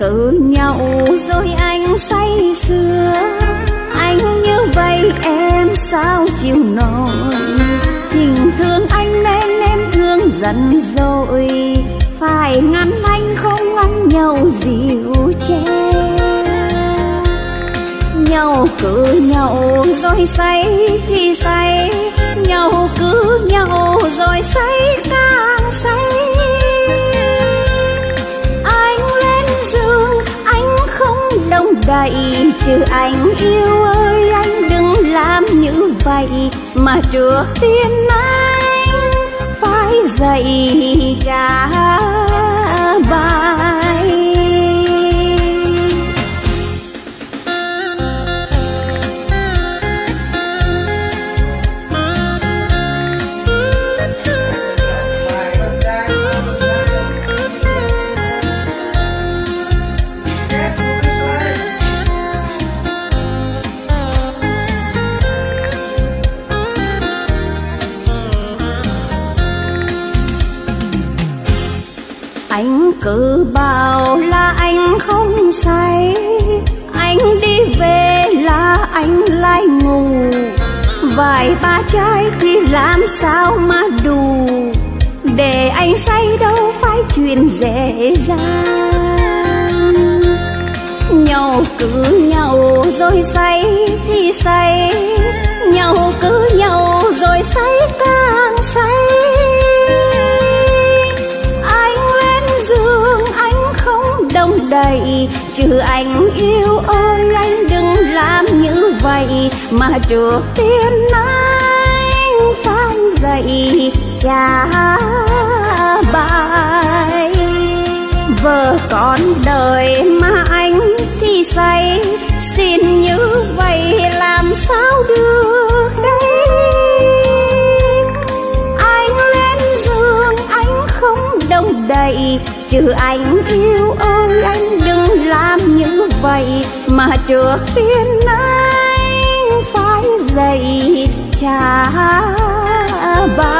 cự nhau rồi anh say sưa. Anh như vậy em sao chịu nổi? Tình thương anh nên em thương dần rồi. Phải ngăn anh không ngăn nhau dịu che. Nhau cứ nhau rồi say thì say, nhau cứ nhau vậy chứ anh yêu ơi, anh đừng làm như vậy. Mà trước tiên anh, phải dạy trả cứ bảo là anh không say. Anh đi về là anh lại ngủ. Vài ba chai thì làm sao mà đủ. Để anh say đâu phải chuyện dễ dàng. Nhau cứ nhau rồi say thì say. Chứ anh yêu ơi anh, đừng làm như vậy. Mà trước tiên anh phải dậy trả bài. Vợ con đời mà anh thì say xin như vậy làm đây Chứ anh yêu ơi, anh đừng làm như vậy Mà trước tiên anh phải dậy cha ba